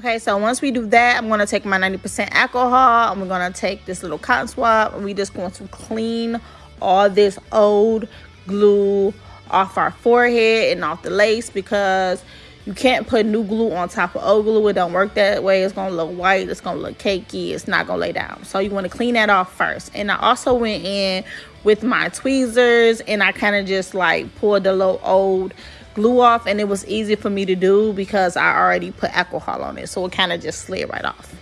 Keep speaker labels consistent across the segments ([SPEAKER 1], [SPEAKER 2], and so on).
[SPEAKER 1] Okay, so once we do that, I'm going to take my 90% alcohol. I'm going to take this little cotton swab. And we just going to clean all this old glue off our forehead and off the lace because you can't put new glue on top of old glue. It don't work that way. It's to look white. It's to look cakey. It's not to lay down. So you want to clean that off first. And I also went in with my tweezers and I kind of just like pulled the little old glue off and it was easy for me to do because I already put alcohol on it so it kind of just slid right off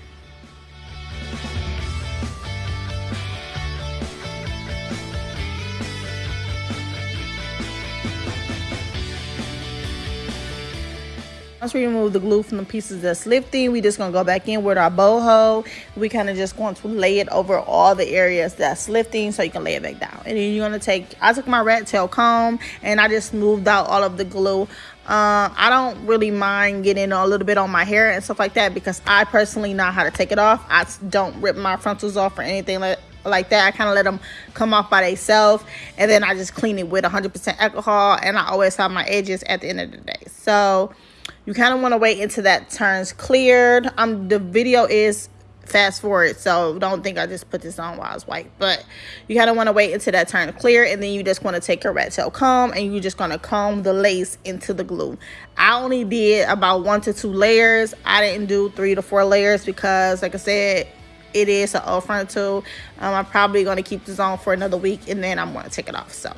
[SPEAKER 1] Once we remove the glue from the pieces that's lifting, we just gonna go back in with our Bold Hold. We kind of just going to lay it over all the areas that's lifting so you can lay it back down. And then you're gonna take, I took my rat tail comb and I just moved out all of the glue. Uh, I don't really mind getting a little bit on my hair and stuff like that because I personally know how to take it off. I don't rip my frontals off or anything like like that. I kind of let them come off by themselves and then I just clean it with 100% alcohol and I always have my edges at the end of the day. So you kind of want to wait until that turns cleared. Um the video is fast forward so don't think i just put this on while it's white but you kind of want to wait until that turns clear and then you just want to take your rat tail comb and you're just going to comb the lace into the glue. I only did about one to two layers. I didn't do three to four layers because like i said it is an old frontal um, i'm probably going to keep this on for another week and then i'm going to take it off so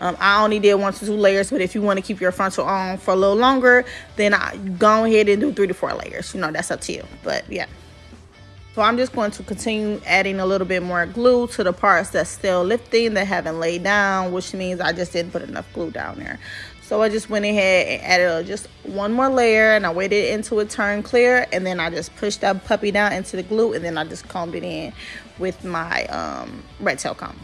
[SPEAKER 1] um, I only did one to two layers, but if you want to keep your frontal on for a little longer, then I go ahead and do three to four layers. You know, that's up to you. But yeah. So I'm just going to continue adding a little bit more glue to the parts that's still lifting that haven't laid down, which means I just didn't put enough glue down there. So I just went ahead and added just one more layer and I waited until it turned clear and then I just pushed that puppy down into the glue and then I just combed it in with my um, rat tail comb.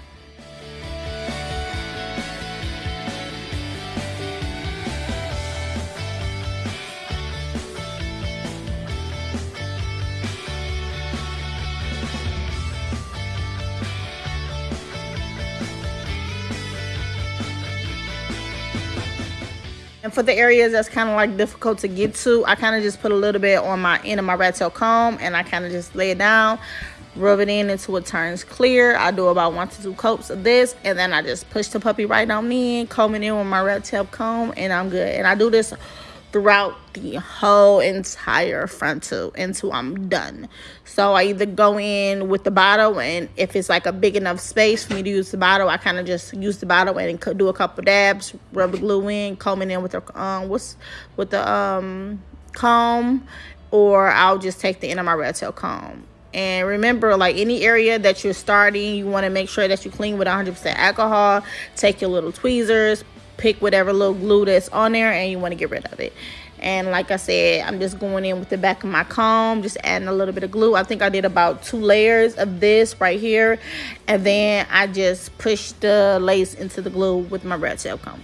[SPEAKER 1] And for the areas that's kind of like difficult to get to, I kind of just put a little bit on my end of my rat tail comb and I kind of just lay it down, rub it in until it turns clear. I do about one to two coats of this and then I just push the puppy right on in, comb it in with my rat tail comb and I'm good. And I do this throughout the whole entire frontal until I'm done. So I either go in with the bottle and if it's like a big enough space for me to use the bottle, I kind of just use the bottle and do a couple dabs, rub the glue in, comb it in with the um what's with the um comb or I'll just take the end of my rat tail comb. And remember, like any area that you're starting, you want to make sure that you clean with 100% alcohol. Take your little tweezers, pick whatever little glue that's on there and you want to get rid of it. And like I said I'm just going in with the back of my comb just adding a little bit of glue. I think I did about two layers of this right here. And then I just pushed the lace into the glue with my rat tail comb